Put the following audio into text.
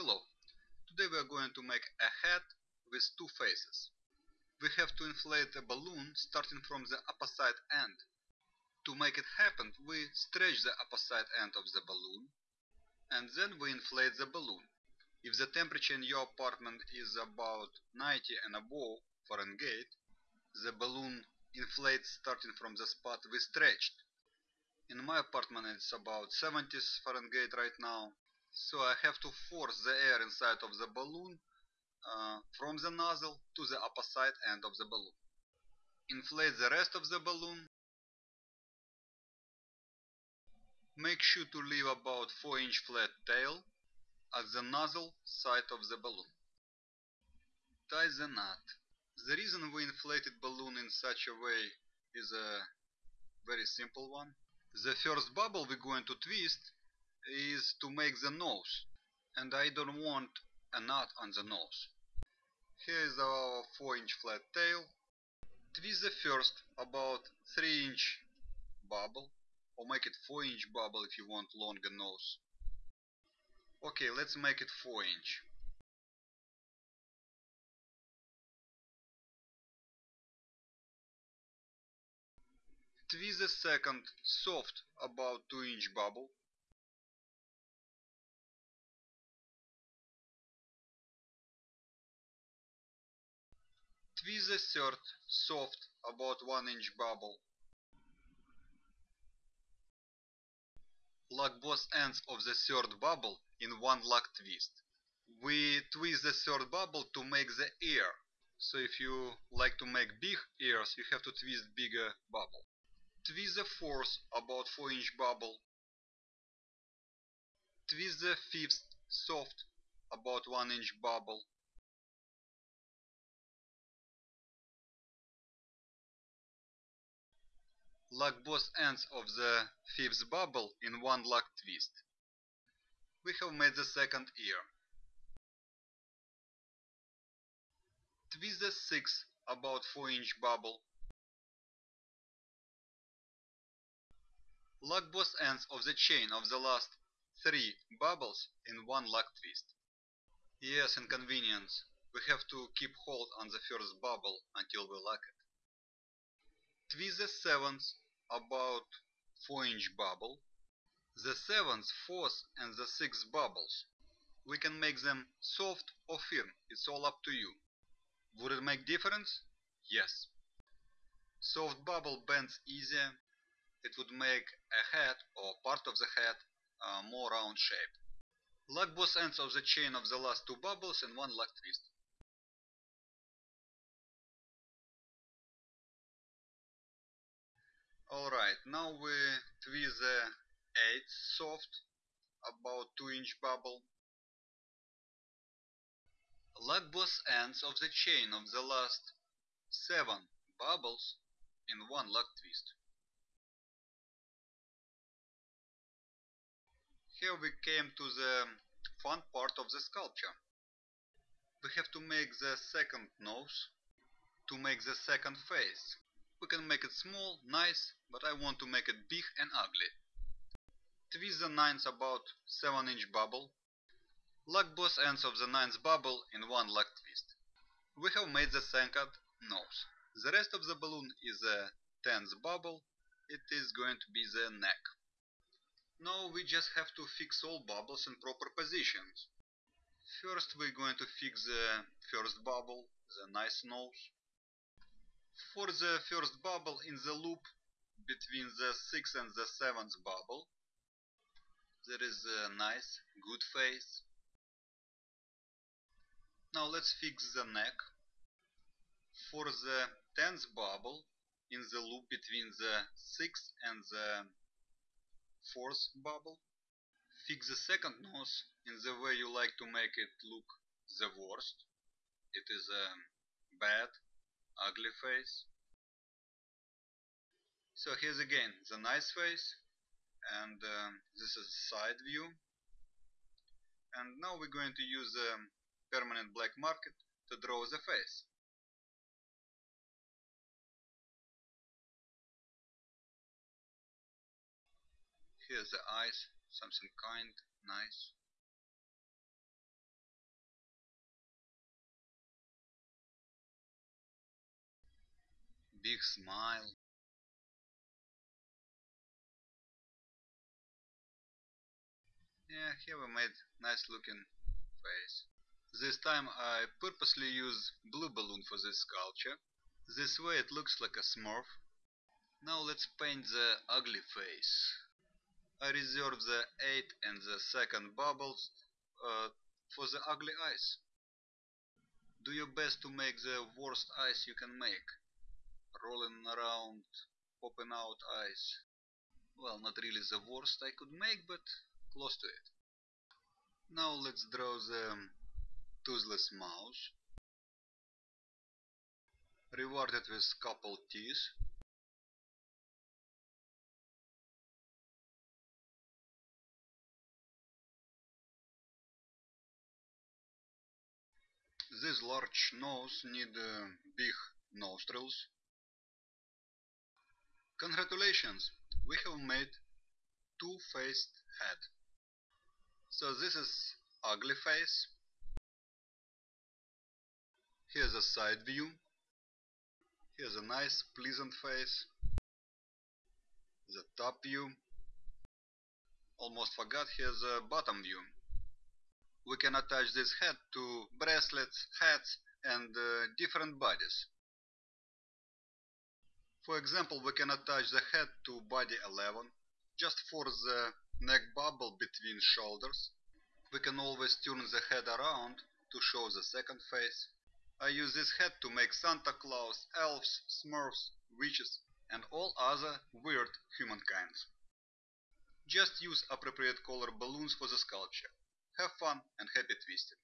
Hello, today we are going to make a head with two faces. We have to inflate a balloon starting from the opposite end. To make it happen, we stretch the opposite end of the balloon and then we inflate the balloon. If the temperature in your apartment is about 90 and above Fahrenheit, the balloon inflates starting from the spot we stretched. In my apartment it's about 70 Fahrenheit right now, so I have to force the air inside of the balloon uh, from the nozzle to the opposite end of the balloon. Inflate the rest of the balloon. Make sure to leave about 4 inch flat tail at the nozzle side of the balloon. Tie the knot. The reason we inflated balloon in such a way is a very simple one. The first bubble we're going to twist is to make the nose and I don't want a knot on the nose. Here is our 4 inch flat tail. Twist the first about 3 inch bubble or make it 4 inch bubble if you want longer nose. Okay, let's make it 4 inch. Twist the second soft about 2 inch bubble. Twist the third soft about 1 inch bubble. Lock both ends of the third bubble in one lock twist. We twist the third bubble to make the ear. So if you like to make big ears, you have to twist bigger bubble. Twist the fourth about 4 inch bubble. Twist the fifth soft about 1 inch bubble. Lock both ends of the fifth bubble in one lock twist. We have made the second ear. Twist the sixth about 4 inch bubble. Lock both ends of the chain of the last three bubbles in one lock twist. Yes, inconvenience. We have to keep hold on the first bubble until we lock it. Twist the seventh about 4 inch bubble. The seventh, fourth and the sixth bubbles. We can make them soft or firm, it's all up to you. Would it make difference? Yes. Soft bubble bends easier, it would make a head or part of the head uh, more round shape. Lock both ends of the chain of the last two bubbles in one lock twist. Alright, now we twist the 8th soft, about 2 inch bubble. Lock both ends of the chain of the last 7 bubbles in one lock twist. Here we came to the fun part of the sculpture. We have to make the second nose to make the second face. We can make it small, nice, but I want to make it big and ugly. Twist the ninth about 7 inch bubble. Lock both ends of the ninth bubble in one lock twist. We have made the second nose. The rest of the balloon is a tenth bubble. It is going to be the neck. Now we just have to fix all bubbles in proper positions. First we're going to fix the first bubble, the nice nose. For the first bubble in the loop between the 6th and the 7th bubble, there is a nice, good face. Now let's fix the neck. For the 10th bubble in the loop between the 6th and the 4th bubble, fix the second nose in the way you like to make it look the worst. It is a bad ugly face. So here's again the nice face and um, this is side view and now we're going to use a permanent black marker to draw the face. Here's the eyes, something kind, nice. Big smile. Yeah, here we made nice looking face. This time I purposely use blue balloon for this sculpture. This way it looks like a smurf. Now let's paint the ugly face. I reserve the 8 and the second bubbles uh, for the ugly eyes. Do your best to make the worst eyes you can make. Rolling around, popping out eyes. Well, not really the worst I could make, but close to it. Now let's draw the toothless mouse. Reward it with couple teeth. This large nose need uh, big nostrils. Congratulations, we have made two-faced head. So this is ugly face. Here's a side view. Here's a nice pleasant face. The top view. Almost forgot here's a bottom view we can attach this head to bracelets, hats and uh, different bodies. For example, we can attach the head to body 11, just for the neck bubble between shoulders. We can always turn the head around to show the second face. I use this head to make Santa Claus, elves, smurfs, witches and all other weird humankinds. Just use appropriate color balloons for the sculpture. Have fun and happy twisting!